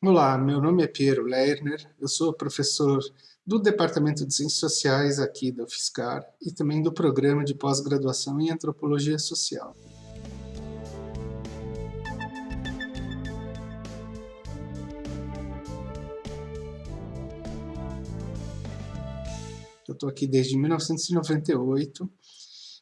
Olá, meu nome é Piero Lerner, eu sou professor do Departamento de Ciências Sociais aqui da UFSCar e também do Programa de Pós-Graduação em Antropologia Social. Eu estou aqui desde 1998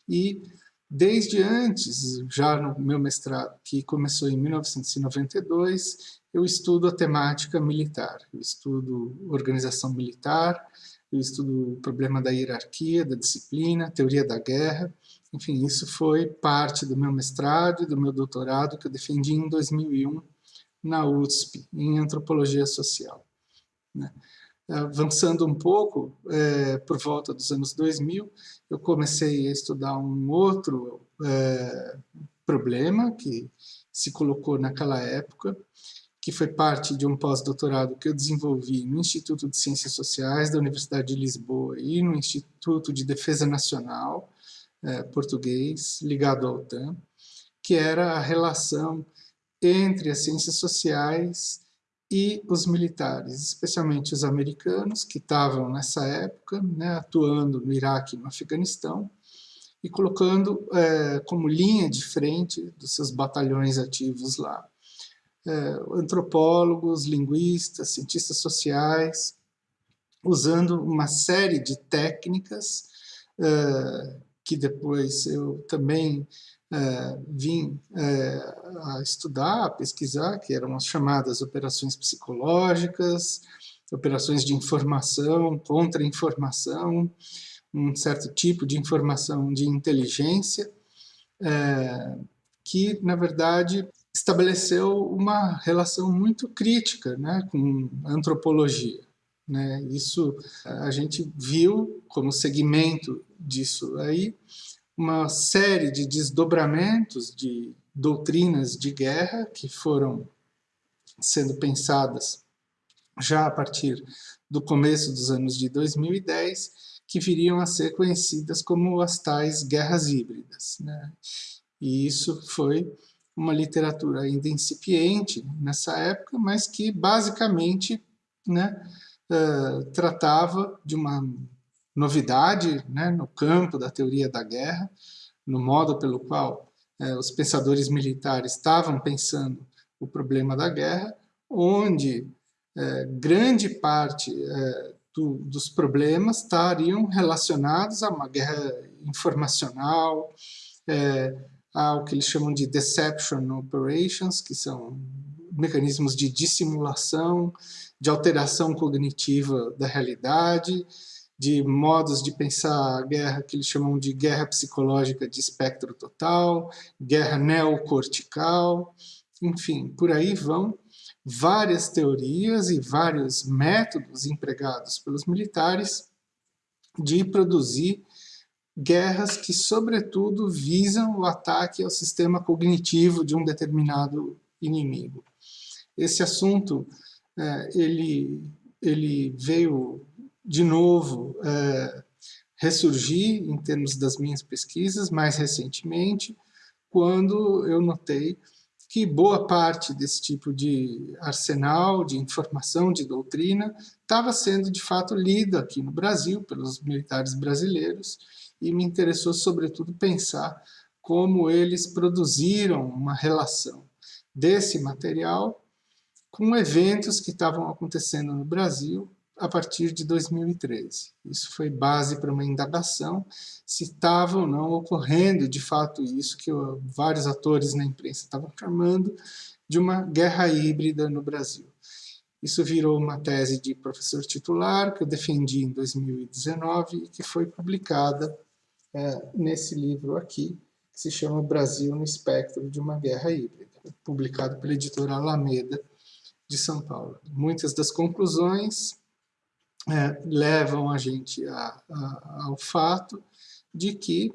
e Desde antes, já no meu mestrado, que começou em 1992, eu estudo a temática militar. Eu estudo organização militar, eu estudo o problema da hierarquia, da disciplina, teoria da guerra. Enfim, isso foi parte do meu mestrado e do meu doutorado que eu defendi em 2001 na USP, em Antropologia Social. Né? avançando um pouco, é, por volta dos anos 2000, eu comecei a estudar um outro é, problema que se colocou naquela época, que foi parte de um pós-doutorado que eu desenvolvi no Instituto de Ciências Sociais da Universidade de Lisboa e no Instituto de Defesa Nacional é, português, ligado ao OTAN, que era a relação entre as ciências sociais e os militares, especialmente os americanos, que estavam nessa época né, atuando no Iraque e no Afeganistão, e colocando é, como linha de frente dos seus batalhões ativos lá. É, antropólogos, linguistas, cientistas sociais, usando uma série de técnicas é, que depois eu também é, vim a estudar, a pesquisar, que eram as chamadas operações psicológicas, operações de informação, contra-informação, um certo tipo de informação de inteligência, que, na verdade, estabeleceu uma relação muito crítica né, com a antropologia. Né? Isso a gente viu como segmento disso aí, uma série de desdobramentos de doutrinas de guerra que foram sendo pensadas já a partir do começo dos anos de 2010, que viriam a ser conhecidas como as tais guerras híbridas. Né? E isso foi uma literatura ainda incipiente nessa época, mas que basicamente né, uh, tratava de uma novidade né, no campo da teoria da guerra, no modo pelo qual é, os pensadores militares estavam pensando o problema da guerra, onde é, grande parte do, dos problemas estariam relacionados a uma guerra informacional, ao que eles chamam de deception operations, que são mecanismos de dissimulação, de alteração cognitiva da realidade, de modos de pensar a guerra que eles chamam de guerra psicológica de espectro total, guerra neocortical, enfim, por aí vão várias teorias e vários métodos empregados pelos militares de produzir guerras que, sobretudo, visam o ataque ao sistema cognitivo de um determinado inimigo. Esse assunto é, ele, ele veio de novo, é, ressurgir em termos das minhas pesquisas mais recentemente, quando eu notei que boa parte desse tipo de arsenal, de informação, de doutrina, estava sendo de fato lida aqui no Brasil pelos militares brasileiros e me interessou sobretudo pensar como eles produziram uma relação desse material com eventos que estavam acontecendo no Brasil a partir de 2013. Isso foi base para uma indagação se estava ou não ocorrendo de fato isso que vários atores na imprensa estavam chamando de uma guerra híbrida no Brasil. Isso virou uma tese de professor titular que eu defendi em 2019 e que foi publicada é, nesse livro aqui, que se chama Brasil no espectro de uma guerra híbrida, publicado pela editora Alameda de São Paulo. Muitas das conclusões é, levam a gente a, a, ao fato de que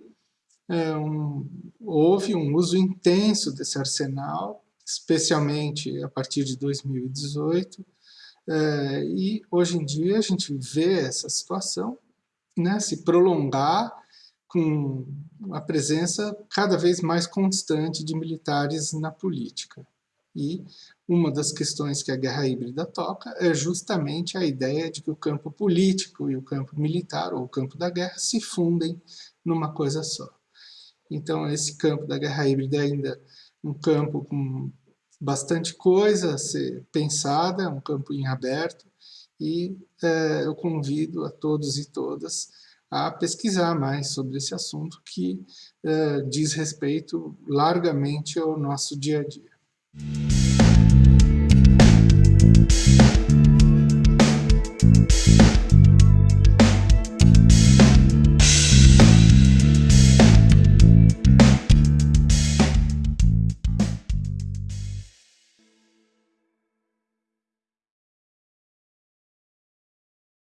é, um, houve um uso intenso desse arsenal, especialmente a partir de 2018, é, e hoje em dia a gente vê essa situação né, se prolongar com a presença cada vez mais constante de militares na política. E uma das questões que a guerra híbrida toca é justamente a ideia de que o campo político e o campo militar, ou o campo da guerra, se fundem numa coisa só. Então, esse campo da guerra híbrida é ainda um campo com bastante coisa a ser pensada, um campo em aberto, e é, eu convido a todos e todas a pesquisar mais sobre esse assunto que é, diz respeito largamente ao nosso dia a dia. Mm-hmm.